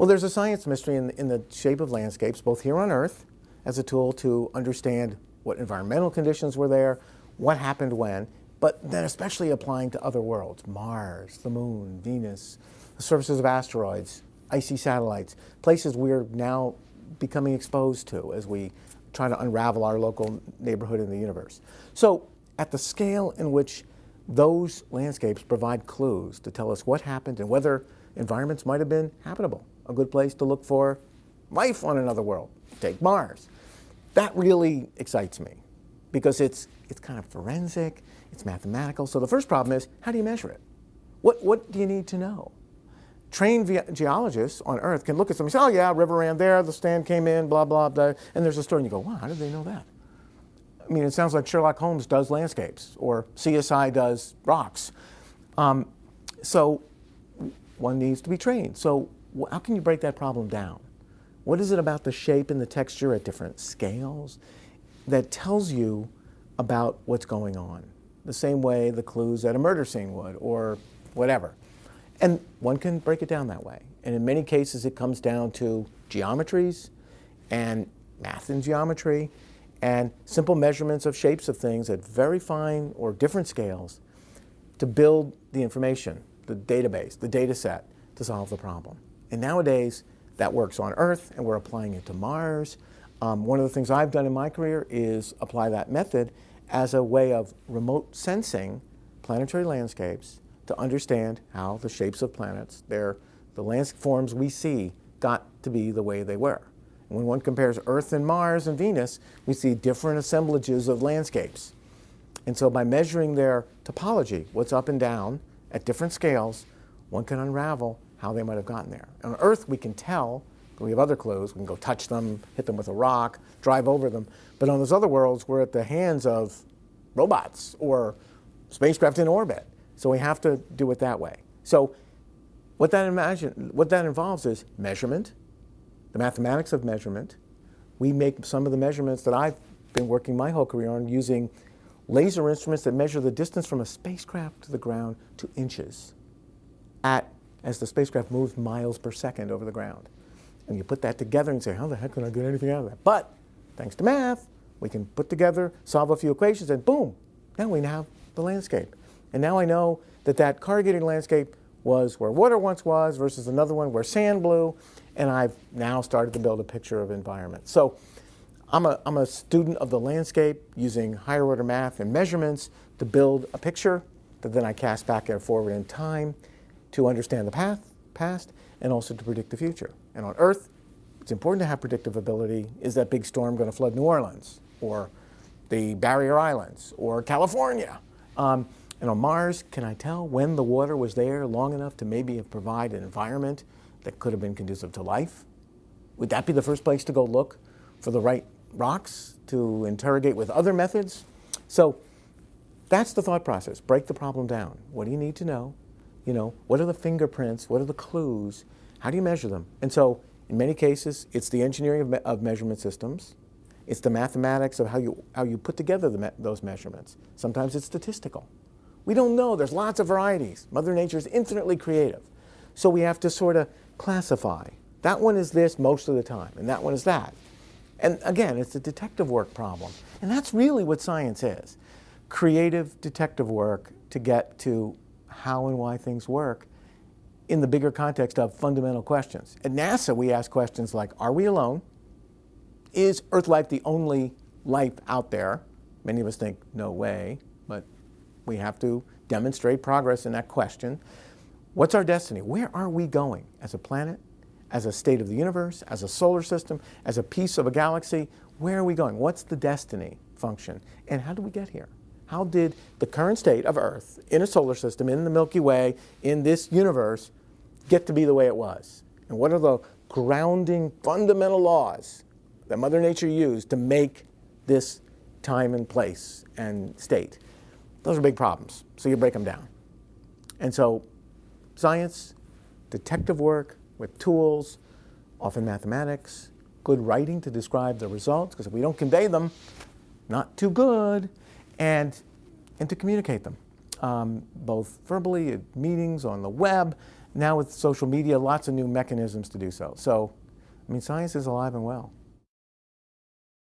Well, there's a science mystery in, in the shape of landscapes, both here on Earth as a tool to understand what environmental conditions were there, what happened when, but then especially applying to other worlds, Mars, the moon, Venus, the surfaces of asteroids, icy satellites, places we're now becoming exposed to as we try to unravel our local neighborhood in the universe. So at the scale in which those landscapes provide clues to tell us what happened and whether environments might have been habitable, a good place to look for life on another world, take Mars. That really excites me because it's, it's kind of forensic, it's mathematical. So the first problem is, how do you measure it? What, what do you need to know? Trained geologists on Earth can look at something and say, oh yeah, river ran there, the stand came in, blah, blah, blah, and there's a story, and you go, wow, how did they know that? I mean, it sounds like Sherlock Holmes does landscapes, or CSI does rocks. Um, so one needs to be trained. So how can you break that problem down? What is it about the shape and the texture at different scales that tells you about what's going on? The same way the clues at a murder scene would, or whatever. And one can break it down that way. And in many cases, it comes down to geometries and math and geometry and simple measurements of shapes of things at very fine or different scales to build the information, the database, the data set to solve the problem. And nowadays, that works on Earth, and we're applying it to Mars. Um, one of the things I've done in my career is apply that method as a way of remote sensing planetary landscapes to understand how the shapes of planets, their, the landforms we see, got to be the way they were. And when one compares Earth and Mars and Venus, we see different assemblages of landscapes. And so by measuring their topology, what's up and down at different scales, one can unravel how they might have gotten there. On Earth, we can tell, we have other clues, we can go touch them, hit them with a rock, drive over them. But on those other worlds, we're at the hands of robots or spacecraft in orbit. So we have to do it that way. So what that, imagine, what that involves is measurement, the mathematics of measurement. We make some of the measurements that I've been working my whole career on using laser instruments that measure the distance from a spacecraft to the ground to inches at as the spacecraft moves miles per second over the ground. And you put that together and say, how the heck can I get anything out of that? But thanks to math, we can put together, solve a few equations, and boom, now we have the landscape. And now I know that that corrugated landscape was where water once was versus another one where sand blew, and I've now started to build a picture of environment. So I'm a, I'm a student of the landscape using higher order math and measurements to build a picture that then I cast back and forward in time to understand the path, past and also to predict the future. And on Earth, it's important to have predictive ability. Is that big storm going to flood New Orleans or the Barrier Islands or California? Um, and on Mars, can I tell when the water was there long enough to maybe provide an environment that could have been conducive to life? Would that be the first place to go look for the right rocks to interrogate with other methods? So that's the thought process. Break the problem down. What do you need to know? You know, what are the fingerprints? What are the clues? How do you measure them? And so in many cases, it's the engineering of, me of measurement systems. It's the mathematics of how you, how you put together me those measurements. Sometimes it's statistical. We don't know. There's lots of varieties. Mother Nature is infinitely creative. So we have to sort of classify. That one is this most of the time, and that one is that. And again, it's a detective work problem. And that's really what science is. Creative detective work to get to how and why things work in the bigger context of fundamental questions. At NASA, we ask questions like, are we alone? Is Earth life the only life out there? Many of us think, no way, but we have to demonstrate progress in that question. What's our destiny? Where are we going as a planet, as a state of the universe, as a solar system, as a piece of a galaxy? Where are we going? What's the destiny function? And how do we get here? How did the current state of Earth in a solar system, in the Milky Way, in this universe, get to be the way it was? And what are the grounding fundamental laws that Mother Nature used to make this time and place and state? Those are big problems, so you break them down. And so science, detective work with tools, often mathematics, good writing to describe the results, because if we don't convey them, not too good, and, and to communicate them, um, both verbally at meetings, on the web, now with social media, lots of new mechanisms to do so. So, I mean, science is alive and well.